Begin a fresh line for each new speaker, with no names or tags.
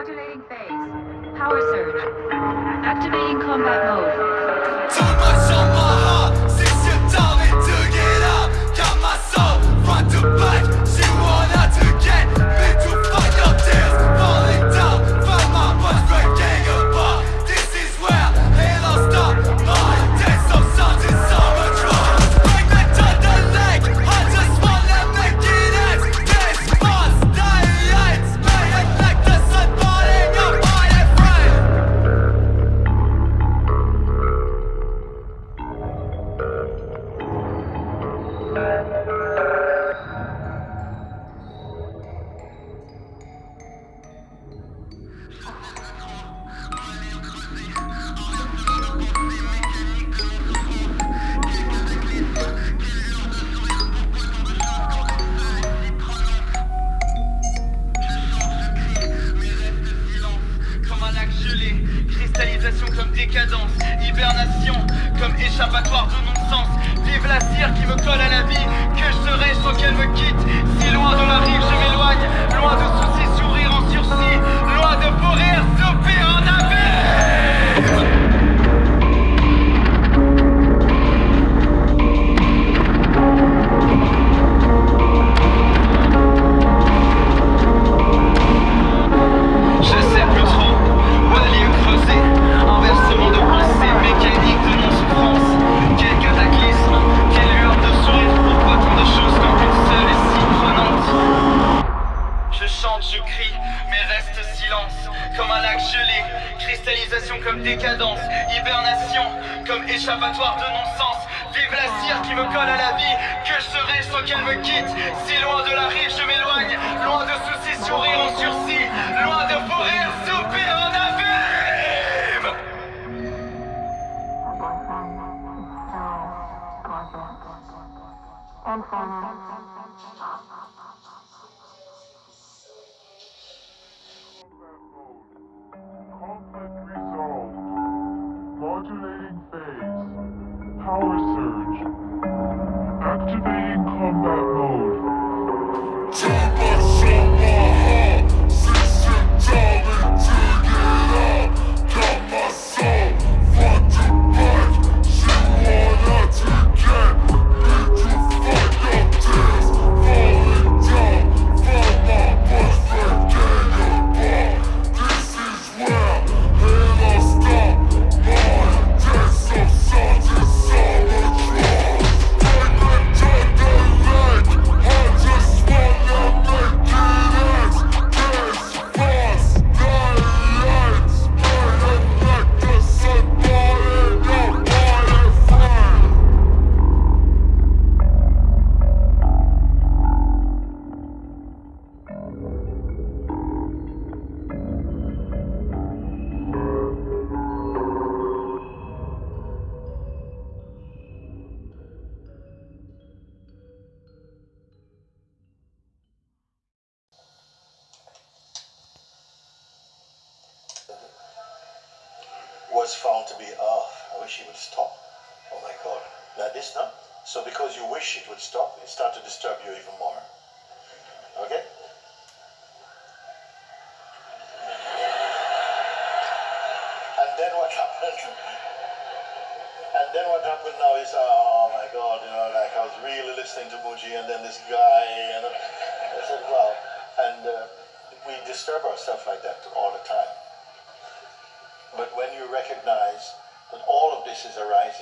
Modulating phase. Power surge. Activating combat mode.
Comme un lac gelé, cristallisation comme décadence, hibernation comme échappatoire de Vive la cire qui me colle à la vie, que je serai sans qu'elle me quitte. Comme un lac gelé, cristallisation comme décadence Hibernation comme échappatoire de non-sens Vive la cire qui me colle à la vie Que je serai sans qu'elle me quitte Si loin de la rive je m'éloigne Loin de soucis, sourire en sursis Loin de pourrir, soupir en abîme
was found to be, oh, I wish it would stop. Oh my God. Like this now? So because you wish it would stop, it starts to disturb you even more. Okay? And then what happened? And then what happened now is, oh my God, you know, like I was really listening to Muji and then this guy, and I said, wow. And uh, we disturb ourselves like that when you recognize that all of this is arising